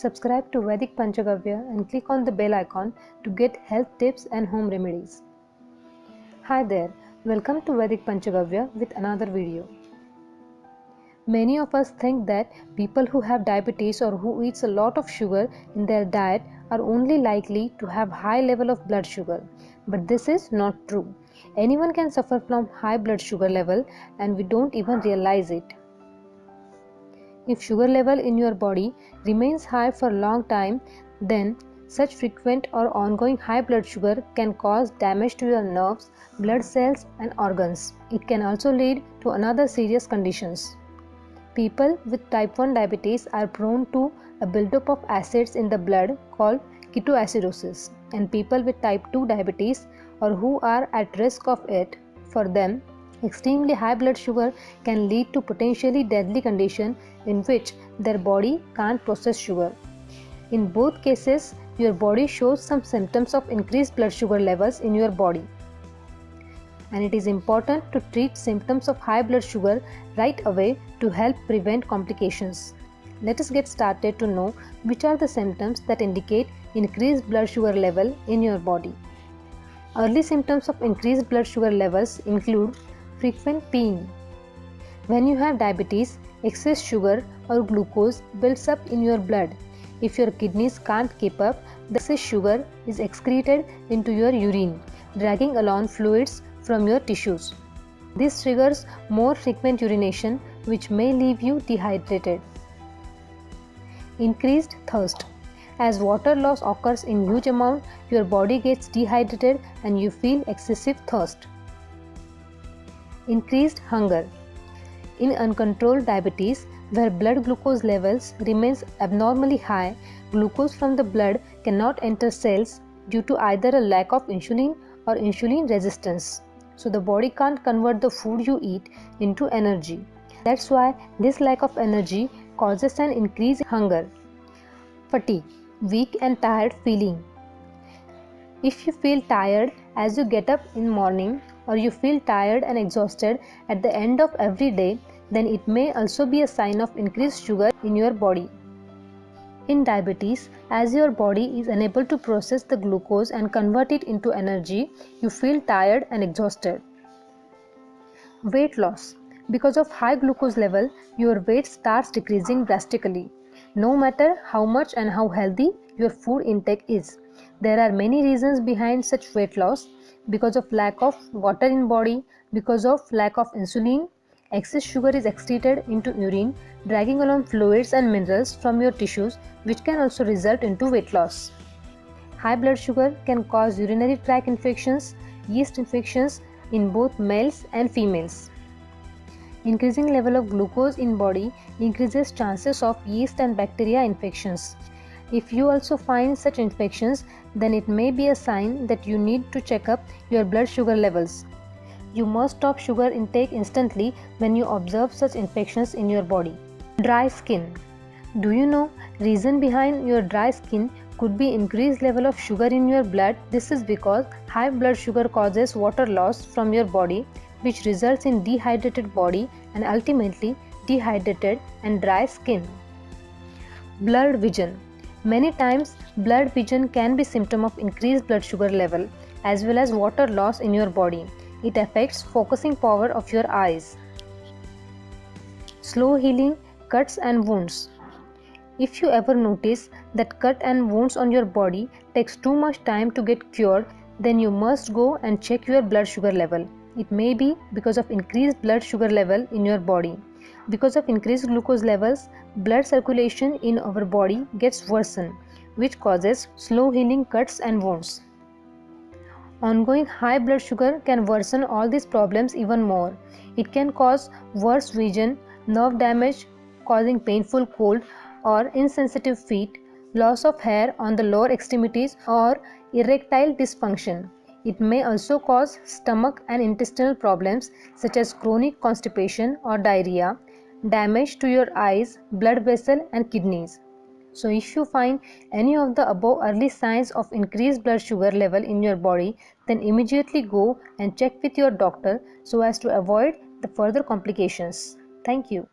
subscribe to Vedic Panchagavya and click on the bell icon to get health tips and home remedies. Hi there, welcome to Vedic Panchagavya with another video. Many of us think that people who have diabetes or who eats a lot of sugar in their diet are only likely to have high level of blood sugar. But this is not true. Anyone can suffer from high blood sugar level and we don't even realize it. If sugar level in your body remains high for a long time, then such frequent or ongoing high blood sugar can cause damage to your nerves, blood cells and organs. It can also lead to another serious conditions. People with type 1 diabetes are prone to a buildup of acids in the blood called ketoacidosis and people with type 2 diabetes or who are at risk of it for them extremely high blood sugar can lead to potentially deadly condition in which their body can't process sugar in both cases your body shows some symptoms of increased blood sugar levels in your body and it is important to treat symptoms of high blood sugar right away to help prevent complications. Let us get started to know which are the symptoms that indicate increased blood sugar level in your body. Early symptoms of increased blood sugar levels include frequent peeing. When you have diabetes, excess sugar or glucose builds up in your blood. If your kidneys can't keep up, the excess sugar is excreted into your urine, dragging along fluids from your tissues. This triggers more frequent urination which may leave you dehydrated. Increased thirst. As water loss occurs in huge amount, your body gets dehydrated and you feel excessive thirst. Increased hunger. In uncontrolled diabetes, where blood glucose levels remains abnormally high, glucose from the blood cannot enter cells due to either a lack of insulin or insulin resistance so the body can't convert the food you eat into energy. That's why this lack of energy causes an increase in hunger. Fatigue, weak and tired feeling. If you feel tired as you get up in morning or you feel tired and exhausted at the end of every day, then it may also be a sign of increased sugar in your body. In diabetes, as your body is unable to process the glucose and convert it into energy, you feel tired and exhausted. Weight loss. Because of high glucose level, your weight starts decreasing drastically. No matter how much and how healthy your food intake is. There are many reasons behind such weight loss because of lack of water in body, because of lack of insulin, excess sugar is excreted into urine dragging along fluids and minerals from your tissues which can also result into weight loss. High blood sugar can cause urinary tract infections, yeast infections in both males and females. Increasing level of glucose in body increases chances of yeast and bacteria infections. If you also find such infections, then it may be a sign that you need to check up your blood sugar levels. You must stop sugar intake instantly when you observe such infections in your body. Dry skin. Do you know reason behind your dry skin could be increased level of sugar in your blood. This is because high blood sugar causes water loss from your body which results in dehydrated body and ultimately dehydrated and dry skin. Blurred vision. Many times blurred vision can be symptom of increased blood sugar level as well as water loss in your body. It affects focusing power of your eyes. Slow healing cuts and wounds. If you ever notice that cut and wounds on your body takes too much time to get cured, then you must go and check your blood sugar level. It may be because of increased blood sugar level in your body. Because of increased glucose levels, blood circulation in our body gets worsened, which causes slow healing cuts and wounds. Ongoing high blood sugar can worsen all these problems even more. It can cause worse vision, nerve damage, causing painful cold or insensitive feet, loss of hair on the lower extremities or erectile dysfunction. It may also cause stomach and intestinal problems such as chronic constipation or diarrhea, damage to your eyes, blood vessel and kidneys. So if you find any of the above early signs of increased blood sugar level in your body, then immediately go and check with your doctor so as to avoid the further complications. Thank you.